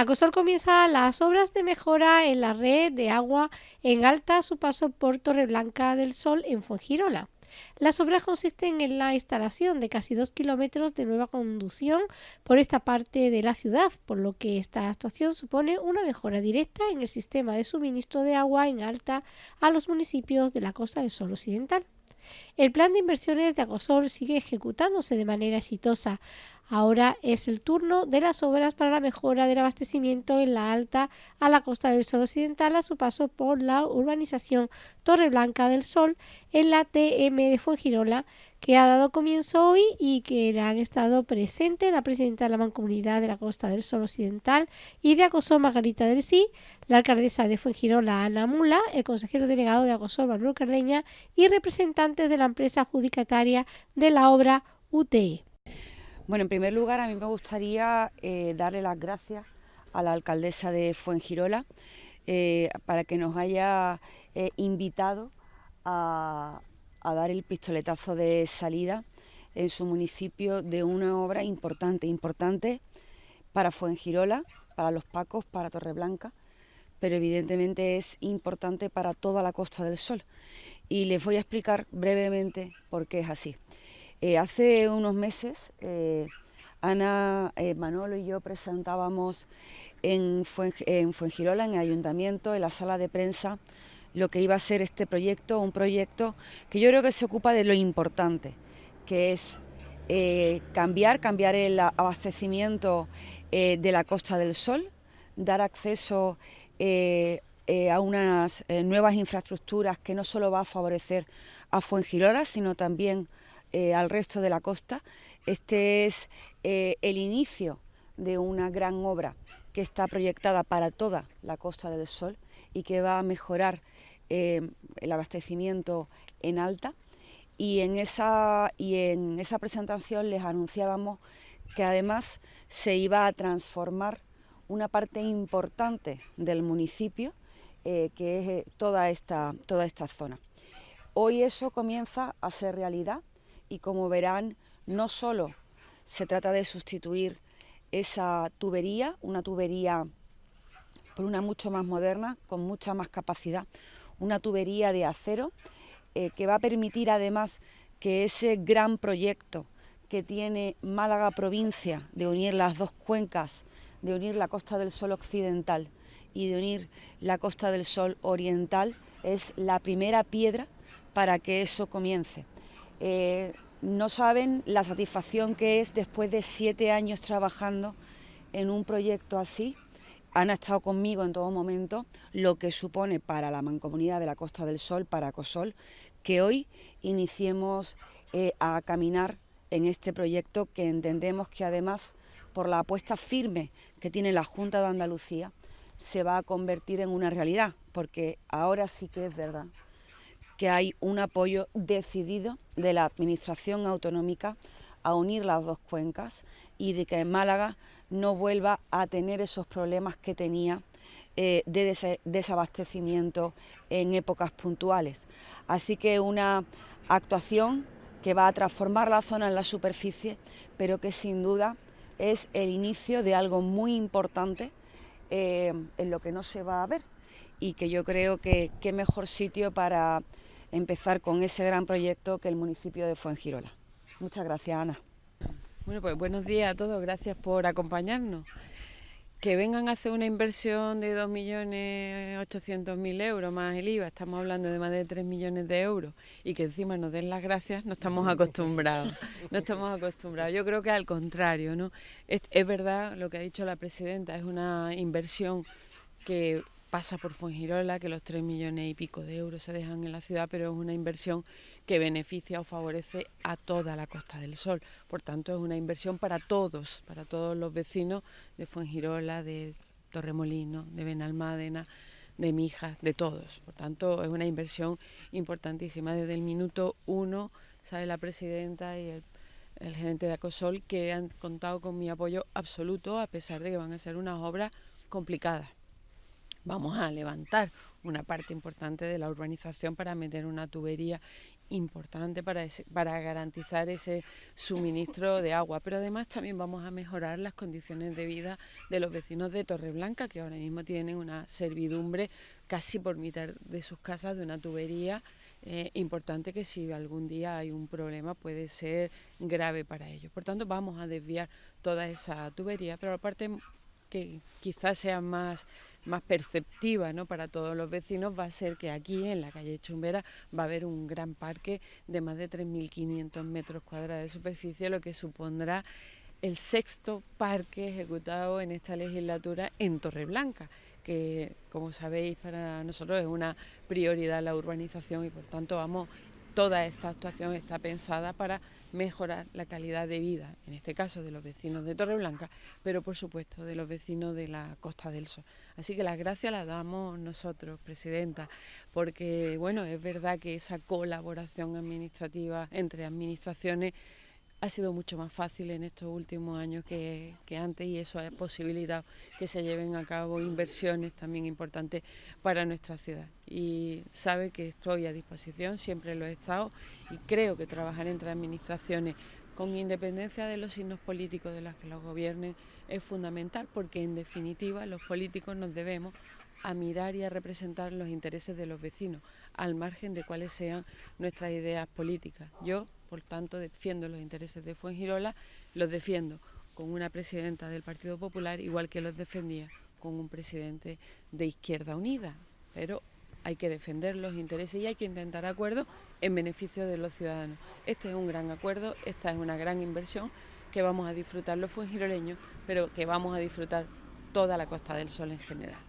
Acosol comienza las obras de mejora en la red de agua en alta a su paso por Torreblanca del Sol en Fuengirola. Las obras consisten en la instalación de casi dos kilómetros de nueva conducción por esta parte de la ciudad, por lo que esta actuación supone una mejora directa en el sistema de suministro de agua en alta a los municipios de la costa del Sol Occidental. El plan de inversiones de Acosol sigue ejecutándose de manera exitosa. Ahora es el turno de las obras para la mejora del abastecimiento en la alta a la costa del Sol Occidental a su paso por la urbanización Torre Blanca del Sol en la TM de Fuengirola, que ha dado comienzo hoy y que han estado presentes la presidenta de la Mancomunidad de la Costa del Sol Occidental y de Acosol Margarita del Sí, la alcaldesa de Fuengirola Ana Mula, el consejero delegado de Acosol Manuel Cardeña y representantes de la empresa adjudicataria de la obra UTE. Bueno, en primer lugar, a mí me gustaría eh, darle las gracias a la alcaldesa de Fuengirola eh, para que nos haya eh, invitado a, dar el pistoletazo de salida en su municipio de una obra importante, importante para Fuengirola, para los Pacos, para Torreblanca, pero evidentemente es importante para toda la Costa del Sol. Y les voy a explicar brevemente por qué es así. Eh, hace unos meses, eh, Ana, eh, Manolo y yo presentábamos en, Fuengirola, en el ayuntamiento, en la sala de prensa, lo que iba a ser este proyecto, un proyecto que yo creo que se ocupa de lo importante, que es cambiar, cambiar el abastecimiento de la Costa del Sol, dar acceso a unas nuevas infraestructuras que no solo va a favorecer a Fuengirola, sino también eh, al resto de la costa. Este es eh, el inicio de una gran obra que está proyectada para toda la Costa del Sol y que va a mejorar eh, el abastecimiento en alta. Y en, esa, y en esa presentación les anunciábamos que además se iba a transformar una parte importante del municipio, que es toda esta, toda esta zona. Hoy eso comienza a ser realidad y como verán, no solo se trata de sustituir esa tubería, una tubería por una mucho más moderna, con mucha más capacidad, una tubería de acero eh, que va a permitir además que ese gran proyecto que tiene Málaga provincia de unir las dos cuencas, de unir la Costa del Sol occidental y de unir la Costa del Sol oriental, es la primera piedra para que eso comience. No saben la satisfacción que es después de siete años trabajando en un proyecto así. Han estado conmigo en todo momento, lo que supone para la mancomunidad de la Costa del Sol, para COSOL, que hoy iniciemos eh, a caminar en este proyecto que entendemos que además, por la apuesta firme que tiene la Junta de Andalucía, se va a convertir en una realidad, porque ahora sí que es verdad que hay un apoyo decidido de la Administración autonómica a unir las dos cuencas y de que Málaga no vuelva a tener esos problemas que tenía eh, de desabastecimiento en épocas puntuales. Así que una actuación que va a transformar la zona en la superficie, pero que sin duda es el inicio de algo muy importante eh, en lo que no se va a ver y que yo creo que qué mejor sitio para empezar con ese gran proyecto que el municipio de Fuengirola. Muchas gracias, Ana. Bueno, pues buenos días a todos, gracias por acompañarnos. Que vengan a hacer una inversión de 2.800.000 euros más el IVA, estamos hablando de más de 3 millones de euros, y que encima nos den las gracias, no estamos acostumbrados, no estamos acostumbrados. Yo creo que al contrario, ¿no? Es, es verdad lo que ha dicho la presidenta, es una inversión que pasa por Fuengirola, que los 3 millones y pico de euros se dejan en la ciudad, pero es una inversión que beneficia o favorece a toda la Costa del Sol. Por tanto, es una inversión para todos, para todos los vecinos de Fuengirola, de Torremolino, de Benalmádena, de Mijas, de todos. Por tanto, es una inversión importantísima. Desde el minuto uno, sabe la presidenta y el, el gerente de Acosol que han contado con mi apoyo absoluto, a pesar de que van a ser unas obras complicadas vamos a levantar una parte importante de la urbanización para meter una tubería importante para, para garantizar ese suministro de agua. Pero además también vamos a mejorar las condiciones de vida de los vecinos de Torreblanca, que ahora mismo tienen una servidumbre casi por mitad de sus casas de una tubería eh, importante que si algún día hay un problema puede ser grave para ellos. Por tanto, vamos a desviar toda esa tubería, pero aparte que quizás sea más, más perceptiva ¿no? para todos los vecinos va a ser que aquí en la calle Chumbera va a haber un gran parque de más de 3.500 metros cuadrados de superficie, lo que supondrá el sexto parque ejecutado en esta legislatura en Torreblanca que como sabéis para nosotros es una prioridad la urbanización y por tanto vamos toda esta actuación está pensada para mejorar la calidad de vida, en este caso de los vecinos de Torreblanca, pero por supuesto de los vecinos de la Costa del Sol. Así que las gracias las damos nosotros, Presidenta, porque bueno, es verdad que esa colaboración administrativa entre administraciones ha sido mucho más fácil en estos últimos años que, antes y eso ha posibilitado que se lleven a cabo inversiones también importantes para nuestra ciudad. Y sabe que estoy a disposición, siempre lo he estado y creo que trabajar entre administraciones con independencia de los signos políticos de los que los gobiernen es fundamental porque en definitiva los políticos nos debemos a mirar y a representar los intereses de los vecinos, al margen de cuáles sean nuestras ideas políticas. Yo por tanto, defiendo los intereses de Fuengirola, los defiendo con una presidenta del Partido Popular, igual que los defendía con un presidente de Izquierda Unida. Pero hay que defender los intereses y hay que intentar acuerdos en beneficio de los ciudadanos. Este es un gran acuerdo, esta es una gran inversión que vamos a disfrutar los fuengiroleños, pero que vamos a disfrutar toda la Costa del Sol en general.